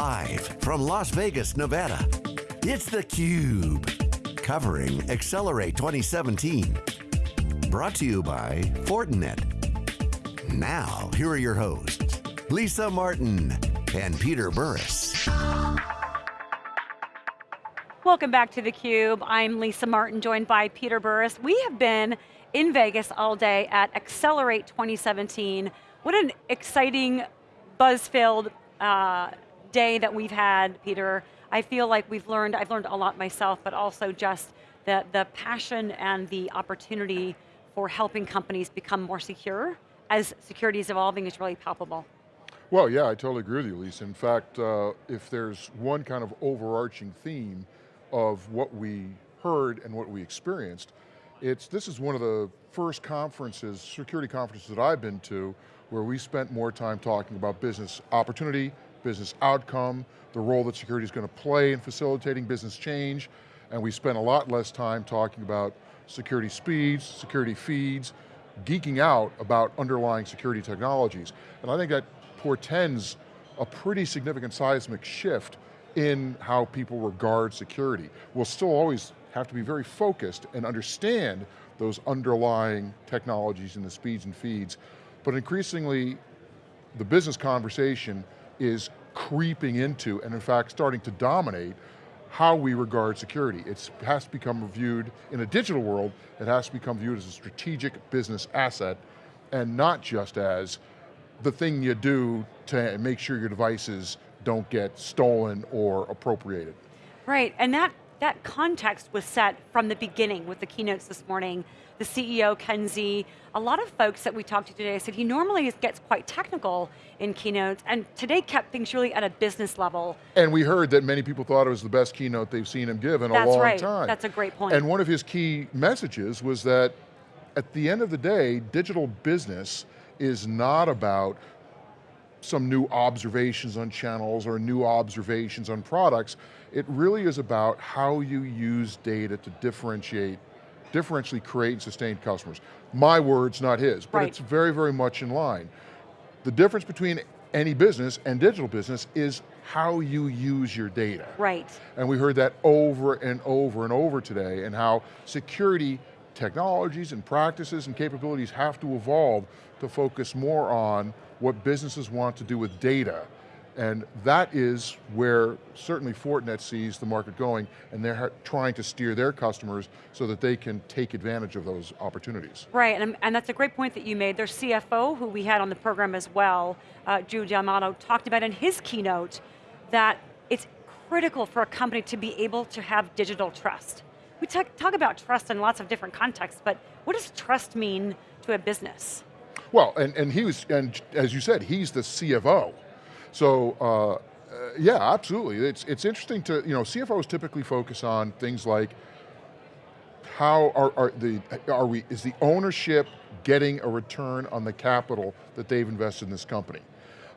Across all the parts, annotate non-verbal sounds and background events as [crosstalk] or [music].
Live from Las Vegas, Nevada, it's theCUBE. Covering Accelerate 2017. Brought to you by Fortinet. Now, here are your hosts, Lisa Martin and Peter Burris. Welcome back to theCUBE. I'm Lisa Martin, joined by Peter Burris. We have been in Vegas all day at Accelerate 2017. What an exciting, buzz-filled uh, day that we've had, Peter. I feel like we've learned, I've learned a lot myself, but also just the, the passion and the opportunity for helping companies become more secure as security is evolving is really palpable. Well, yeah, I totally agree with you, Lisa. In fact, uh, if there's one kind of overarching theme of what we heard and what we experienced, it's, this is one of the first conferences, security conferences that I've been to, where we spent more time talking about business opportunity, business outcome, the role that security is going to play in facilitating business change, and we spent a lot less time talking about security speeds, security feeds, geeking out about underlying security technologies. And I think that portends a pretty significant seismic shift in how people regard security. We'll still always have to be very focused and understand those underlying technologies and the speeds and feeds, but increasingly the business conversation is creeping into, and in fact starting to dominate, how we regard security. It has to become viewed, in a digital world, it has to become viewed as a strategic business asset, and not just as the thing you do to make sure your devices don't get stolen or appropriated. Right, and that, that context was set from the beginning with the keynotes this morning the CEO, Ken Xie, a lot of folks that we talked to today said he normally gets quite technical in keynotes, and today kept things really at a business level. And we heard that many people thought it was the best keynote they've seen him give in That's a long right. time. That's a great point. And one of his key messages was that at the end of the day, digital business is not about some new observations on channels or new observations on products. It really is about how you use data to differentiate differentially create and sustain customers. My words, not his, but right. it's very, very much in line. The difference between any business and digital business is how you use your data. Right. And we heard that over and over and over today and how security technologies and practices and capabilities have to evolve to focus more on what businesses want to do with data and that is where certainly Fortinet sees the market going and they're trying to steer their customers so that they can take advantage of those opportunities. Right, and, and that's a great point that you made. Their CFO, who we had on the program as well, uh, Drew Del Matto, talked about in his keynote that it's critical for a company to be able to have digital trust. We talk, talk about trust in lots of different contexts, but what does trust mean to a business? Well, and, and he was, and as you said, he's the CFO. So, uh, uh, yeah, absolutely. It's, it's interesting to, you know, CFOs typically focus on things like how are, are, the, are we, is the ownership getting a return on the capital that they've invested in this company?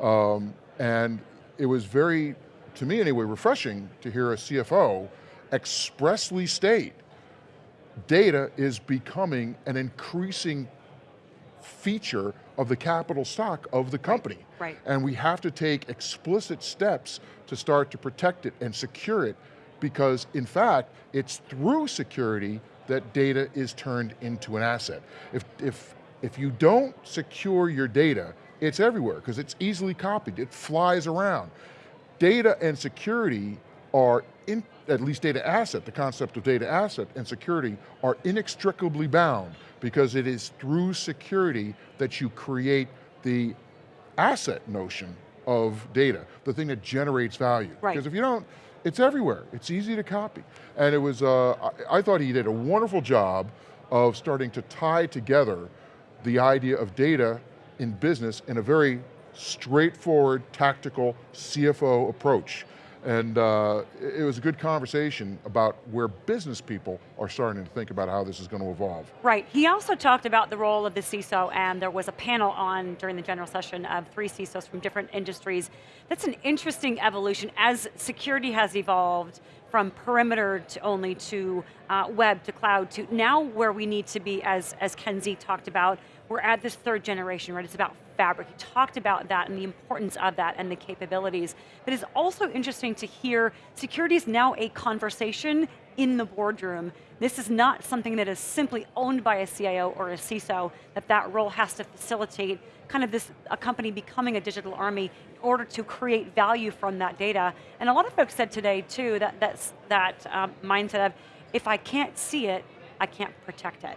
Um, and it was very, to me anyway, refreshing to hear a CFO expressly state data is becoming an increasing feature of the capital stock of the company. Right. And we have to take explicit steps to start to protect it and secure it because in fact, it's through security that data is turned into an asset. If, if, if you don't secure your data, it's everywhere because it's easily copied, it flies around. Data and security are, in, at least data asset, the concept of data asset and security are inextricably bound because it is through security that you create the asset notion of data, the thing that generates value. Right. Because if you don't, it's everywhere. It's easy to copy. And it was, uh, I, I thought he did a wonderful job of starting to tie together the idea of data in business in a very straightforward, tactical CFO approach. And uh, it was a good conversation about where business people are starting to think about how this is going to evolve. Right, he also talked about the role of the CISO and there was a panel on during the general session of three CISOs from different industries. That's an interesting evolution as security has evolved from perimeter to only to uh, web to cloud to now where we need to be as, as Ken Xie talked about, we're at this third generation, right? It's about fabric. He talked about that and the importance of that and the capabilities. But it's also interesting to hear security is now a conversation in the boardroom. This is not something that is simply owned by a CIO or a CISO, that that role has to facilitate kind of this, a company becoming a digital army in order to create value from that data. And a lot of folks said today too, that, that's, that um, mindset of, if I can't see it, I can't protect it.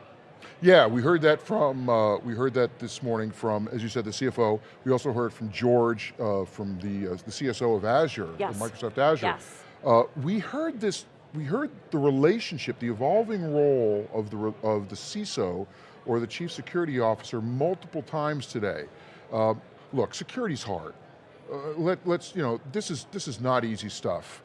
Yeah, we heard that from, uh, we heard that this morning from, as you said, the CFO. We also heard from George uh, from the, uh, the CSO of Azure, yes. Microsoft Azure. Yes. Uh, we heard this, we heard the relationship, the evolving role of the, of the CISO or the Chief Security Officer multiple times today. Uh, look, security's hard. Uh, let, let's, you know, this is, this is not easy stuff.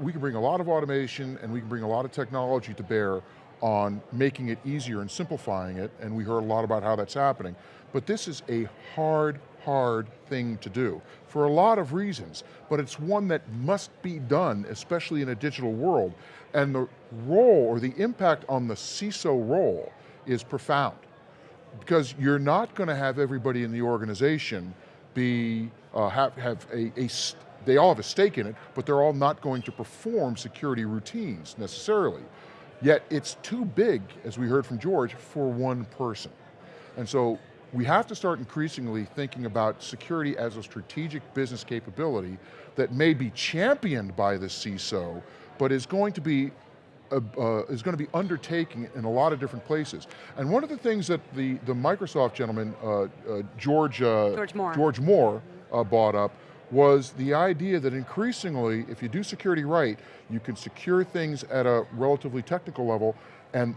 we can bring a lot of automation and we can bring a lot of technology to bear on making it easier and simplifying it, and we heard a lot about how that's happening. But this is a hard, hard thing to do for a lot of reasons, but it's one that must be done, especially in a digital world. And the role or the impact on the CISO role is profound because you're not going to have everybody in the organization be, uh, have, have a, a they all have a stake in it, but they're all not going to perform security routines necessarily. Yet it's too big, as we heard from George, for one person. And so we have to start increasingly thinking about security as a strategic business capability that may be championed by the CISO, but is going to be uh, uh, is going to be undertaking in a lot of different places. And one of the things that the, the Microsoft gentleman, uh, uh George, uh, George Moore, George Moore uh, brought up was the idea that increasingly, if you do security right, you can secure things at a relatively technical level and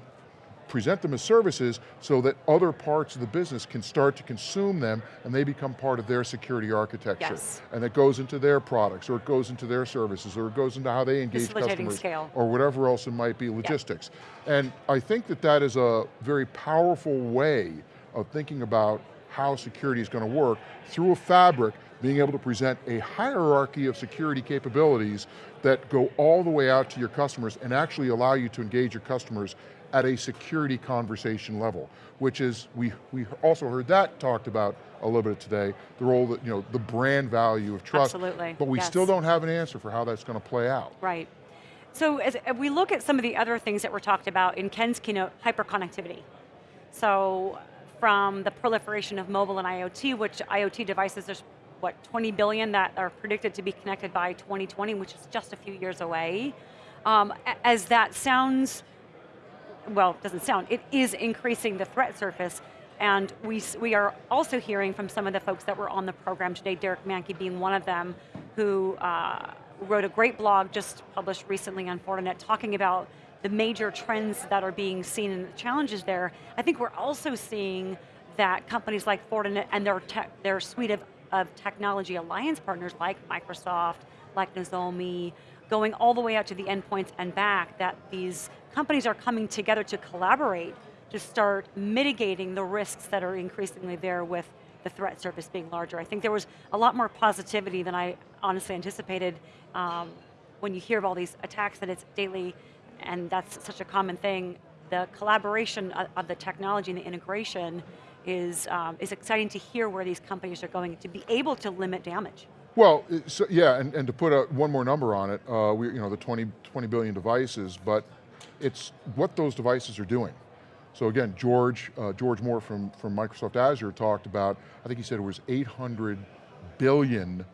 present them as services so that other parts of the business can start to consume them and they become part of their security architecture. Yes. And it goes into their products or it goes into their services or it goes into how they engage customers scale. or whatever else it might be, logistics. Yep. And I think that that is a very powerful way of thinking about how security is going to work through a fabric being able to present a hierarchy of security capabilities that go all the way out to your customers and actually allow you to engage your customers at a security conversation level, which is, we, we also heard that talked about a little bit today, the role that, you know, the brand value of trust. Absolutely, But we yes. still don't have an answer for how that's going to play out. Right. So as we look at some of the other things that were talked about in Ken's keynote, hyperconnectivity. So from the proliferation of mobile and IoT, which IoT devices, there's what, 20 billion that are predicted to be connected by 2020, which is just a few years away. Um, as that sounds, well, doesn't sound, it is increasing the threat surface, and we, we are also hearing from some of the folks that were on the program today, Derek Manky being one of them, who uh, wrote a great blog just published recently on Fortinet talking about the major trends that are being seen and the challenges there. I think we're also seeing that companies like Fortinet and their, their suite of of technology alliance partners like Microsoft, like Nozomi, going all the way out to the endpoints and back, that these companies are coming together to collaborate to start mitigating the risks that are increasingly there with the threat surface being larger. I think there was a lot more positivity than I honestly anticipated um, when you hear of all these attacks that it's daily, and that's such a common thing. The collaboration of, of the technology and the integration is, um, is exciting to hear where these companies are going to be able to limit damage. Well, so, yeah, and, and to put a, one more number on it, uh, we, you know, the 20, 20 billion devices, but it's what those devices are doing. So again, George, uh, George Moore from, from Microsoft Azure talked about, I think he said it was 800 billion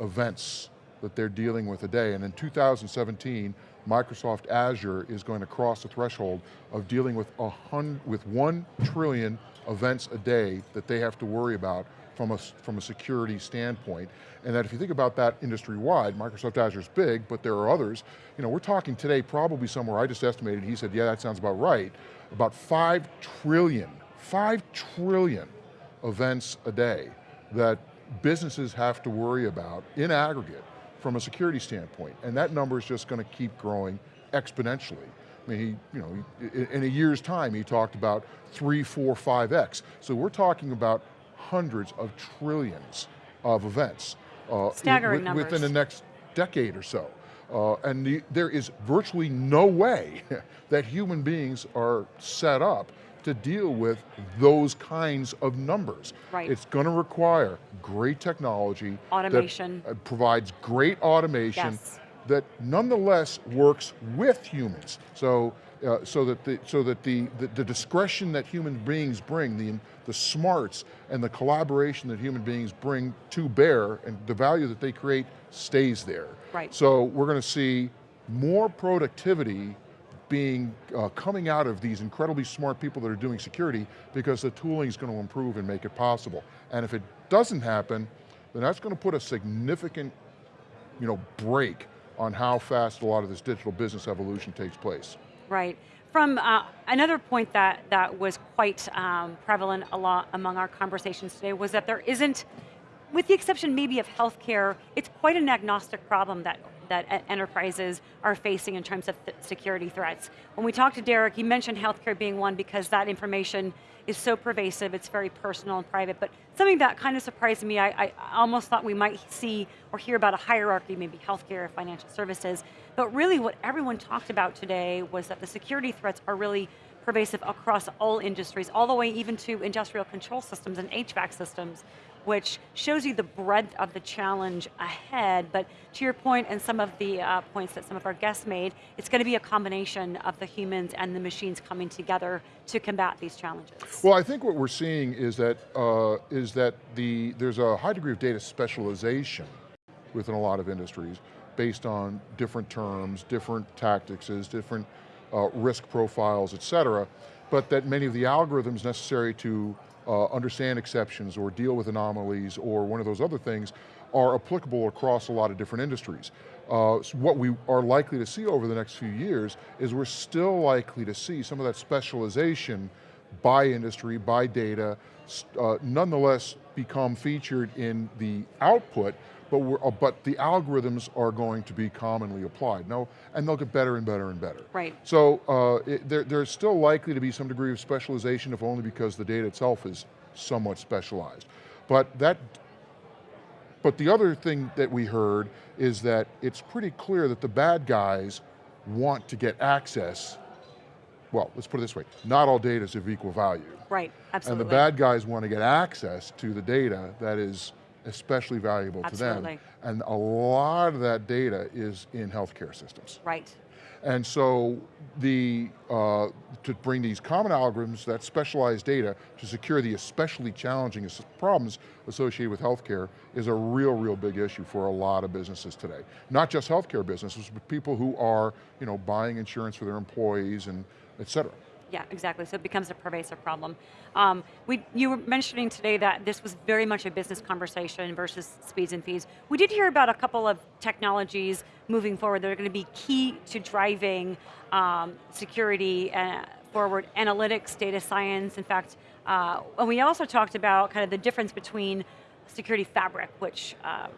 events that they're dealing with a day, and in 2017, Microsoft Azure is going to cross the threshold of dealing with, a hundred, with one trillion events a day that they have to worry about from a, from a security standpoint. And that if you think about that industry-wide, Microsoft Azure is big, but there are others. You know, we're talking today probably somewhere, I just estimated, he said, yeah, that sounds about right, about five trillion, five trillion events a day that businesses have to worry about in aggregate from a security standpoint. And that number is just going to keep growing exponentially. I mean, he, you know, in a year's time, he talked about three, four, five X. So we're talking about hundreds of trillions of events. Uh, Staggering numbers. Within the next decade or so. Uh, and the, there is virtually no way [laughs] that human beings are set up to deal with those kinds of numbers. Right. It's going to require great technology. Automation. uh, provides great automation Yes. that nonetheless works with humans. So, uh, so that, the, so that the, the, the discretion that human beings bring, the, the smarts and the collaboration that human beings bring to bear and the value that they create stays there. Right. So we're going to see more productivity being uh, coming out of these incredibly smart people that are doing security because the tooling is going to improve and make it possible. And if it doesn't happen, then that's going to put a significant you know, break on how fast a lot of this digital business evolution takes place. Right. From uh, another point that, that was quite um, prevalent a lot among our conversations today was that there isn't, with the exception maybe of healthcare, it's quite an agnostic problem that, that enterprises are facing in terms of th security threats. When we talked to Derek, he mentioned healthcare being one because that information is so pervasive, it's very personal and private, but something that kind of surprised me, I, I almost thought we might see or hear about a hierarchy, maybe healthcare, or financial services, but really what everyone talked about today was that the security threats are really pervasive across all industries, all the way even to industrial control systems and HVAC systems, which shows you the breadth of the challenge ahead, but to your point and some of the uh, points that some of our guests made, it's going to be a combination of the humans and the machines coming together to combat these challenges. Well, I think what we're seeing is that, uh, is that the, there's a high degree of data specialization within a lot of industries based on different terms, different tactics, different uh, risk profiles, et cetera, but that many of the algorithms necessary to uh, understand exceptions or deal with anomalies or one of those other things are applicable across a lot of different industries. Uh, so what we are likely to see over the next few years is we're still likely to see some of that specialization by industry, by data, uh, nonetheless become featured in the output, but, we're, uh, but the algorithms are going to be commonly applied. No, and they'll get better and better and better. Right. So uh, it, there, there's still likely to be some degree of specialization, if only because the data itself is somewhat specialized. But that but the other thing that we heard is that it's pretty clear that the bad guys want to get access, well, let's put it this way, not all data is of equal value. Right, absolutely. And the bad guys want to get access to the data that is especially valuable Absolutely. to them. And a lot of that data is in healthcare systems. Right, And so the, uh, to bring these common algorithms, that specialized data, to secure the especially challenging problems associated with healthcare is a real, real big issue for a lot of businesses today. Not just healthcare businesses, but people who are you know, buying insurance for their employees and et cetera. Yeah, exactly, so it becomes a pervasive problem. Um, we, you were mentioning today that this was very much a business conversation versus speeds and fees. We did hear about a couple of technologies moving forward that are going to be key to driving um, security uh, forward, analytics, data science, in fact, uh, and we also talked about kind of the difference between security fabric, which uh,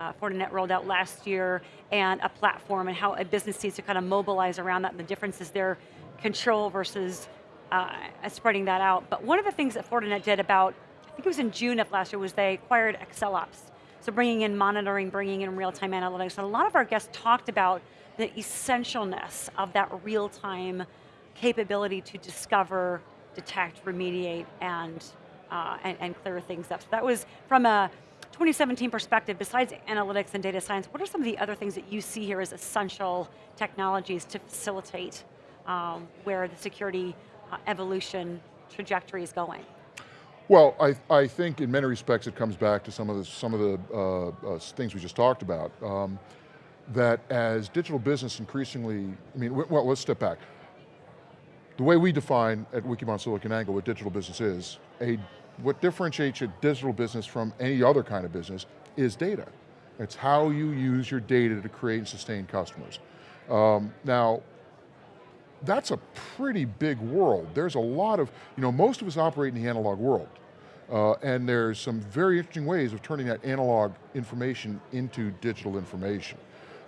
uh, Fortinet rolled out last year, and a platform and how a business needs to kind of mobilize around that and the differences there, control versus uh, spreading that out. But one of the things that Fortinet did about, I think it was in June of last year, was they acquired AccelOps. So bringing in monitoring, bringing in real-time analytics. And a lot of our guests talked about the essentialness of that real-time capability to discover, detect, remediate, and, uh, and, and clear things up. So that was from a 2017 perspective, besides analytics and data science, what are some of the other things that you see here as essential technologies to facilitate um, where the security uh, evolution trajectory is going? Well, I, I think in many respects it comes back to some of the, some of the uh, uh, things we just talked about. Um, that as digital business increasingly, I mean, well, let's step back. The way we define at Wikibon SiliconANGLE what digital business is, a, what differentiates a digital business from any other kind of business is data. It's how you use your data to create and sustain customers. Um, now, that's a pretty big world. There's a lot of, you know, most of us operate in the analog world. Uh, and there's some very interesting ways of turning that analog information into digital information.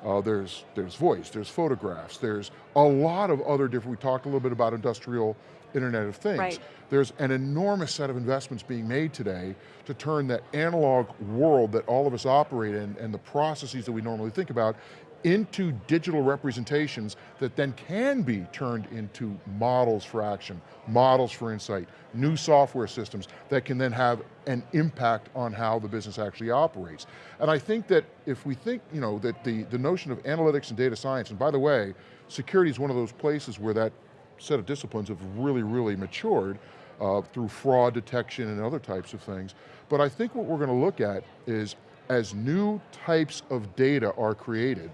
Uh, there's, there's voice, there's photographs, there's a lot of other different, we talked a little bit about industrial Internet of Things. Right. There's an enormous set of investments being made today to turn that analog world that all of us operate in and the processes that we normally think about into digital representations that then can be turned into models for action, models for insight, new software systems that can then have an impact on how the business actually operates. And I think that if we think, you know, that the, the notion of analytics and data science, and by the way, security is one of those places where that set of disciplines have really, really matured uh, through fraud detection and other types of things. But I think what we're going to look at is as new types of data are created,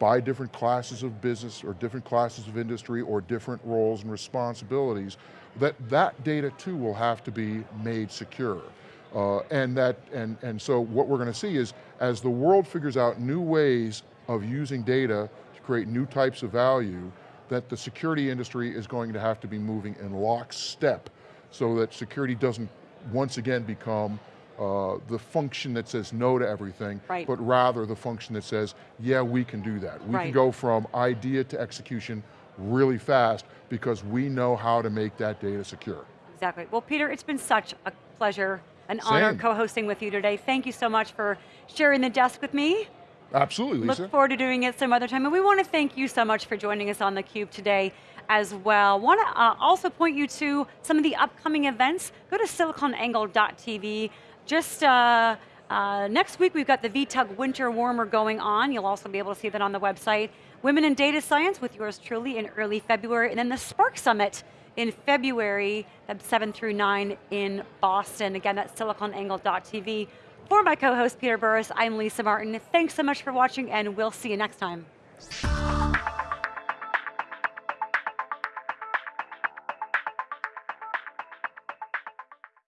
by different classes of business or different classes of industry or different roles and responsibilities, that that data too will have to be made secure. Uh, and, that, and, and so what we're going to see is, as the world figures out new ways of using data to create new types of value, that the security industry is going to have to be moving in lockstep so that security doesn't once again become uh, the function that says no to everything, right. but rather the function that says, yeah, we can do that. We right. can go from idea to execution really fast because we know how to make that data secure. Exactly. Well, Peter, it's been such a pleasure, an Same. honor co-hosting with you today. Thank you so much for sharing the desk with me. Absolutely, Lisa. Look forward to doing it some other time. And we want to thank you so much for joining us on theCUBE today as well. Want to uh, also point you to some of the upcoming events. Go to siliconangle.tv. Just uh, uh, next week we've got the VTUG Winter Warmer going on. You'll also be able to see that on the website. Women in Data Science with yours truly in early February, and then the Spark Summit in February, 7 through 9 in Boston. Again, that's siliconangle.tv. For my co-host Peter Burris, I'm Lisa Martin. Thanks so much for watching, and we'll see you next time.